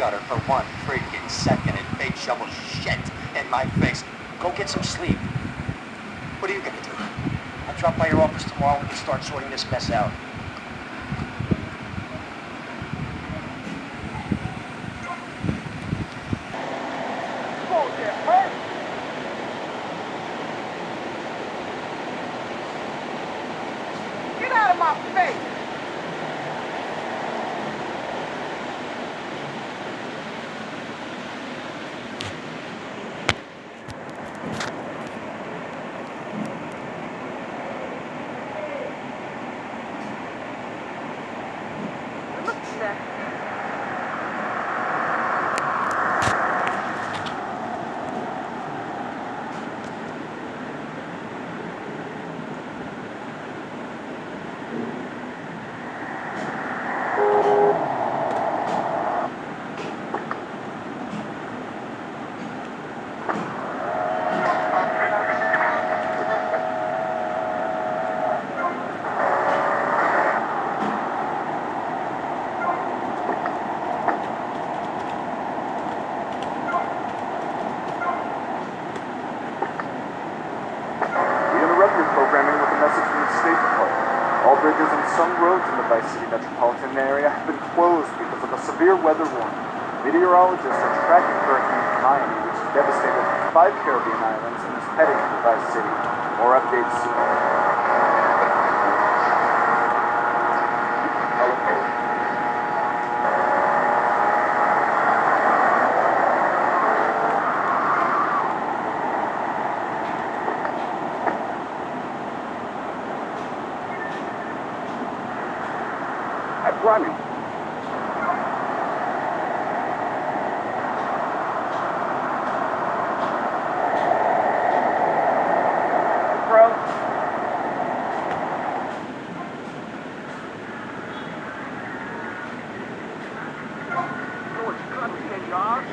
gutter for one freaking second and bait shovel shit in my face. Go get some sleep. What are you gonna do? I'll drop by your office tomorrow and we can start sorting this mess out. Get out of my face! Look at that. We interrupt your programming with a message from the State Department. All bridges and some roads in the Vice City metropolitan area have been closed because of a severe weather warning. Meteorologists are tracking Hurricane Hermione, which devastated five Caribbean islands and is heading for Vice City. More updates soon. I'm running. Bro. George, you understand your arms?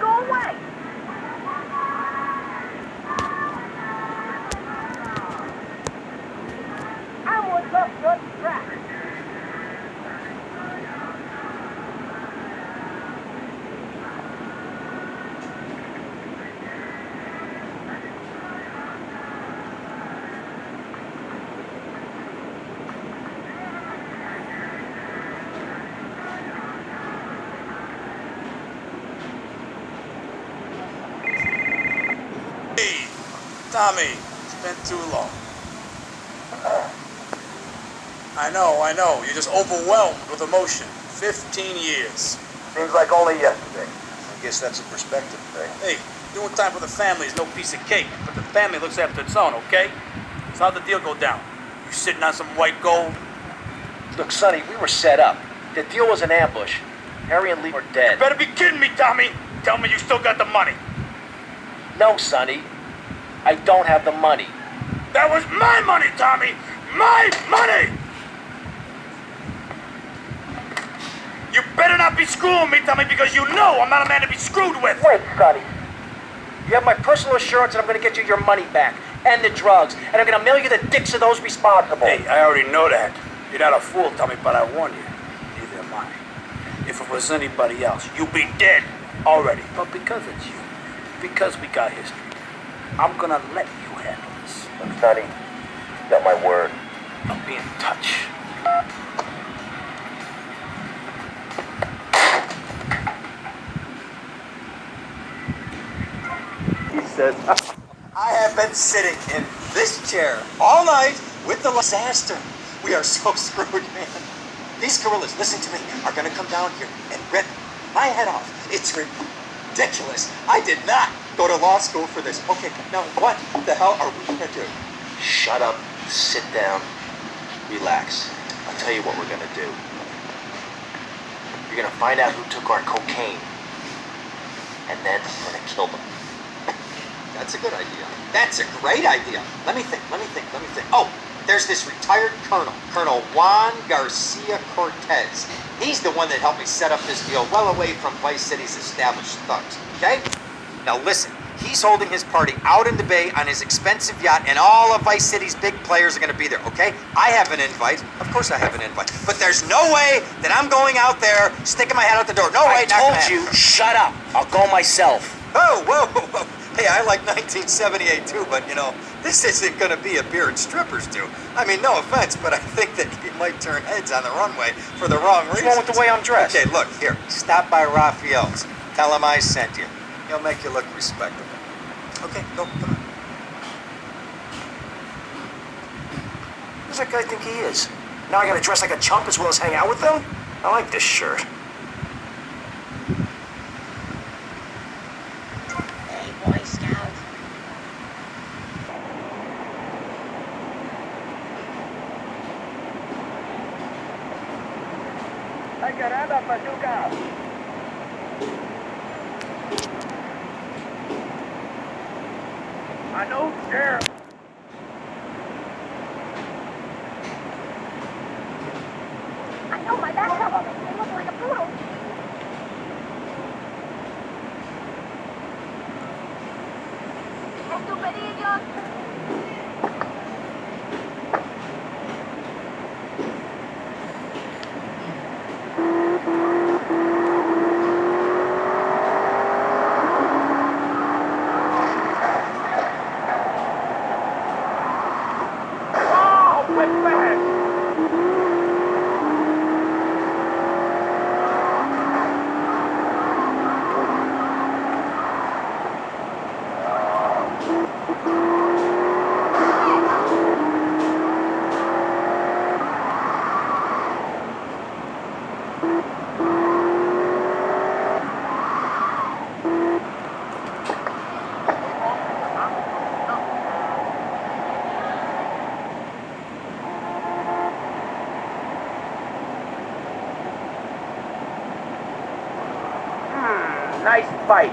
Go away! I want up the track. Hey, Tommy, it's been too long. I know, I know. You're just overwhelmed with emotion. 15 years. Seems like only yesterday. I guess that's a perspective thing. Hey, doing time for the family is no piece of cake, but the family looks after its own, okay? So how'd the deal go down? You sitting on some white gold? Look, Sonny, we were set up. The deal was an ambush. Harry and Lee were dead. You better be kidding me, Tommy! Tell me you still got the money. No, Sonny. I don't have the money. That was my money, Tommy! My money! You better not be screwing me, Tommy, because you know I'm not a man to be screwed with! Wait, Scotty. You have my personal assurance that I'm going to get you your money back and the drugs, and I'm going to mail you the dicks of those responsible. Hey, I already know that. You're not a fool, Tommy, but I warn you. Neither am I. If it was anybody else, you'd be dead already. But because it's you, because we got history, I'm gonna let you handle this. Look, Sonny, you got my word. I'll be in touch. He says, I have been sitting in this chair all night with the disaster. We are so screwed, man. These gorillas, listen to me, are gonna come down here and rip my head off. It's ridiculous. I did not go to law school for this. Okay, now what the hell are we gonna do? Shut up, sit down, relax. I'll tell you what we're gonna do. You're gonna find out who took our cocaine, and then we're gonna kill them. That's a good idea. That's a great idea. Let me think, let me think, let me think. Oh, there's this retired colonel, Colonel Juan Garcia Cortez. He's the one that helped me set up this deal well away from Vice City's established thugs, okay? Now listen, he's holding his party out in the bay on his expensive yacht, and all of Vice City's big players are gonna be there, okay? I have an invite. Of course I have an invite. But there's no way that I'm going out there sticking my head out the door. No way, I told you, shut up. I'll go myself. Oh, whoa, whoa, whoa. Hey, I like 1978 too, but you know, this isn't gonna be a beer and strippers do. I mean, no offense, but I think that you might turn heads on the runway for the wrong reason. What's wrong with the way I'm dressed? Okay, look, here, stop by Rafael's. Tell him I sent you. He'll make you look respectable. Okay, go, come on. Who's that guy think he is? Now I gotta dress like a chump as well as hang out with them? I like this shirt. I know, Sheriff. I know my back They look like a poodle. Estupidillos. Oh, quit back. Hmm, nice fight.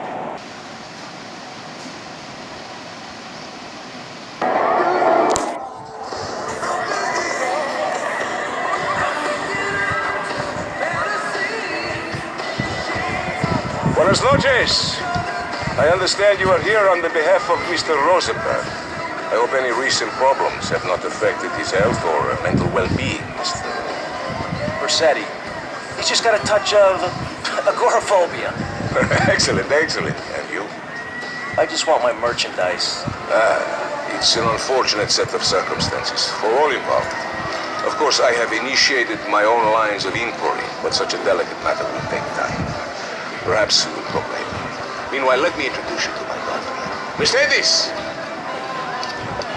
Buenas noches. I understand you are here on the behalf of Mr. Rosenberg. I hope any recent problems have not affected his health or uh, mental well-being, Mr. Vercetti. He's just got a touch of agoraphobia. excellent, excellent. And you? I just want my merchandise. Ah, It's an unfortunate set of circumstances for all involved. Of course, I have initiated my own lines of inquiry, but such a delicate matter will take time. Perhaps we will talk later. Meanwhile, let me introduce you to my daughter. Mercedes!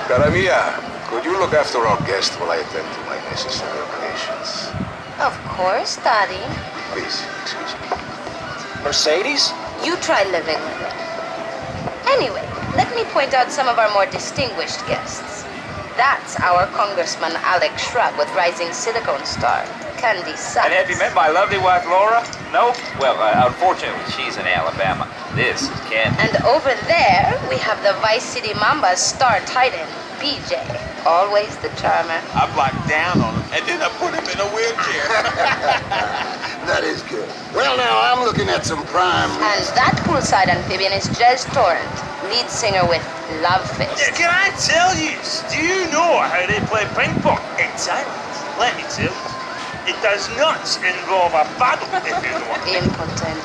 Cara mia, could you look after our guest while I attend to my necessary obligations? Of course, Daddy. Please, excuse me. Mercedes? You try living with it. Anyway, let me point out some of our more distinguished guests. That's our Congressman Alex Shrub with Rising Silicone Star, Candy Suxxx. And have you met my lovely wife, Laura? No? Well, uh, unfortunately, she's in Alabama. This is Candy. And over there, we have the Vice City Mamba's star titan, BJ. Always the charmer. I blocked down on him, and then I put him in a wheelchair. That is good. Well, now I'm looking at some prime. And that poolside amphibian is Jezz Torrent, lead singer with Love Fist. Can I tell you? Do you know how they play ping pong? Exactly. Let me tell you. It does not involve a paddle, if you know what I. Impotent.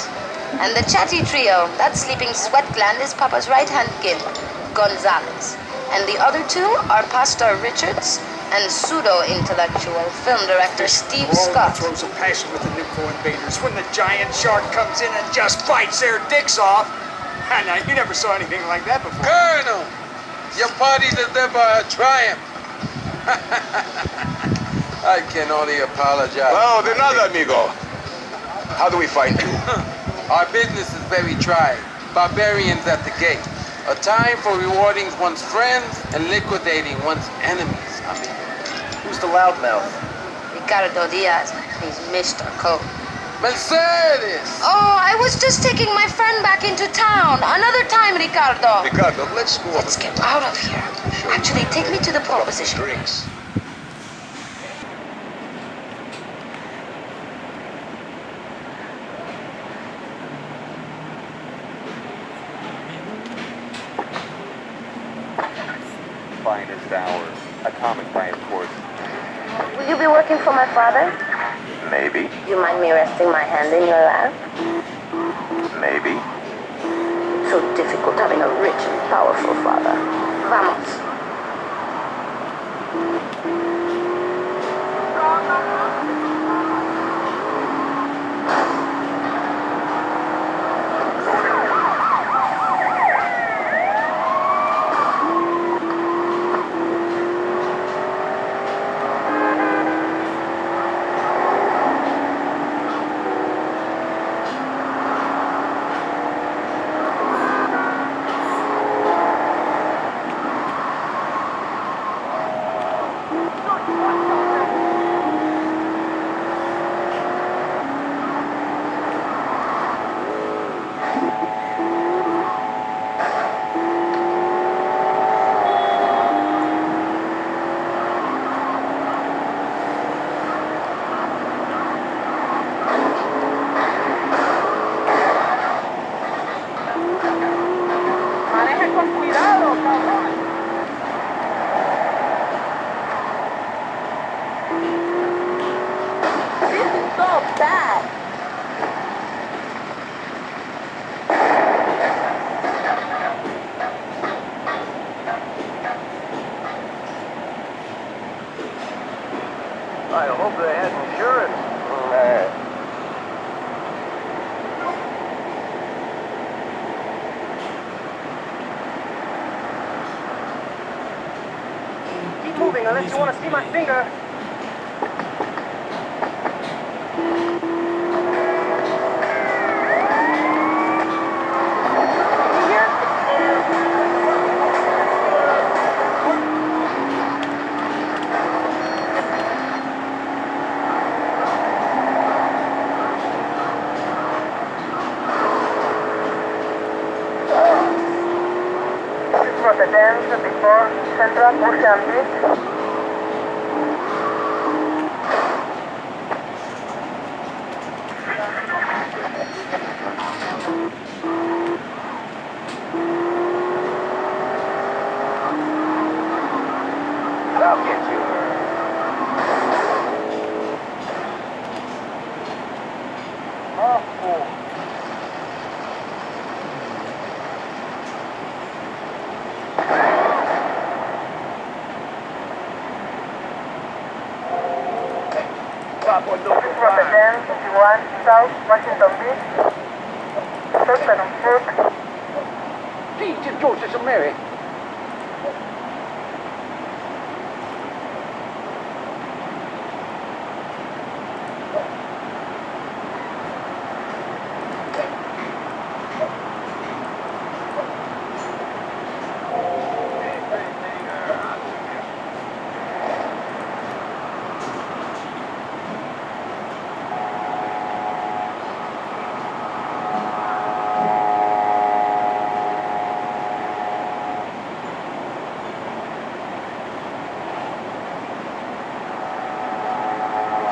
And the chatty trio, that sleeping sweat gland is Papa's right hand gimp, Gonzalez. And the other two are Pastor Richards and pseudo intellectual film director Steve Scott. throws a passion with the Nympho invaders when the giant shark comes in and just bites their dicks off. And uh, you never saw anything like that before. Colonel, your party deliver a triumph. I can only apologize. Oh, de nada, amigo. How do we find you? Our business is very trying. Barbarians at the gate. A time for rewarding one's friends and liquidating one's enemies, amigo. Who's the loudmouth? Ricardo Diaz. He's Mr. Coke. Mercedes! Oh, I was just taking my friend back into town. Another time, Ricardo. Ricardo, let's go Let's get out of here. Actually, take me to the pole position. drinks. Hour. Atomic by, of course. Will you be working for my father? Maybe. You mind me resting my hand in your lap? Maybe. So difficult having a rich and powerful father. Vamos. Maneja con cuidado, cabrón. This is so bad. I hope they had insurance. Keep moving unless you want to see my finger. c'est un but. 51 South Washington Beach. Third and fourth. Jesus, Joseph and Mary.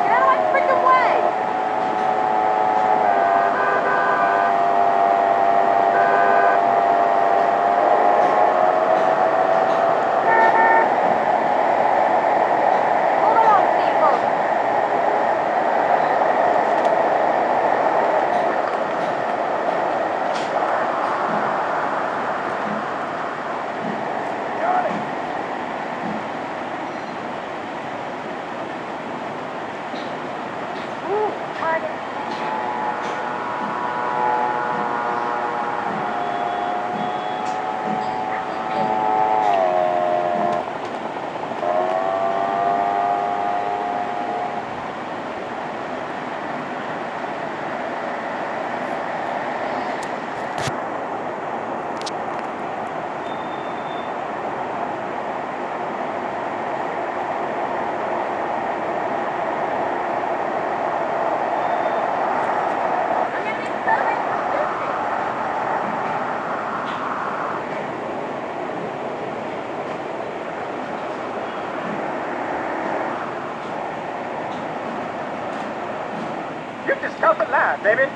Get out of my freaking way! Move along, people. Ooh, target. You just tough it line, baby.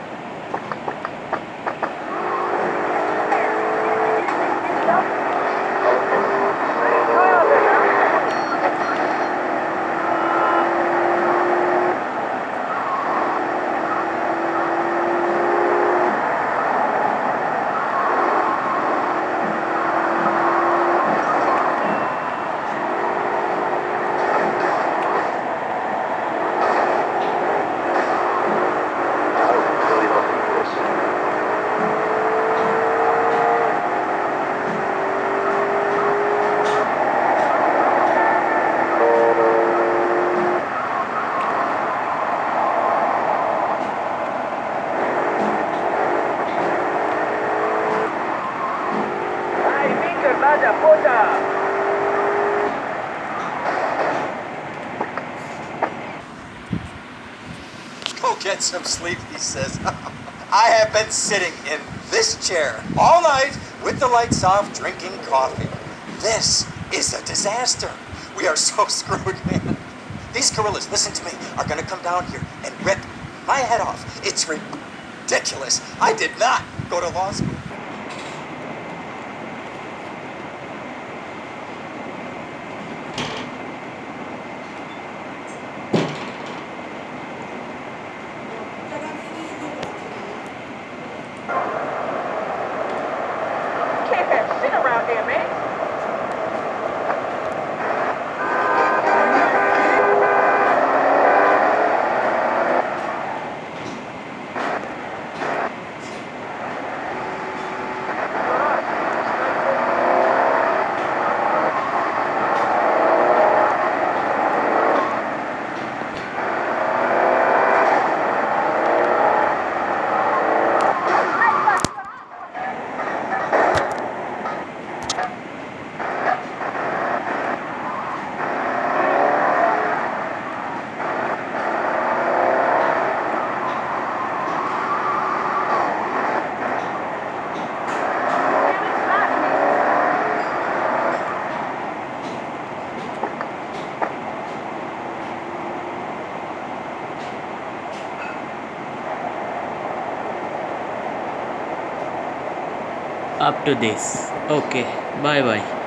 Go out there. Vaya puta! Go get some sleep, he says. I have been sitting in this chair all night with the lights off, drinking coffee. This is a disaster. We are so screwed, man. These gorillas, listen to me, are gonna come down here and rip my head off. It's ridiculous. I did not go to law school. Can't have shit up to this. Okay bye bye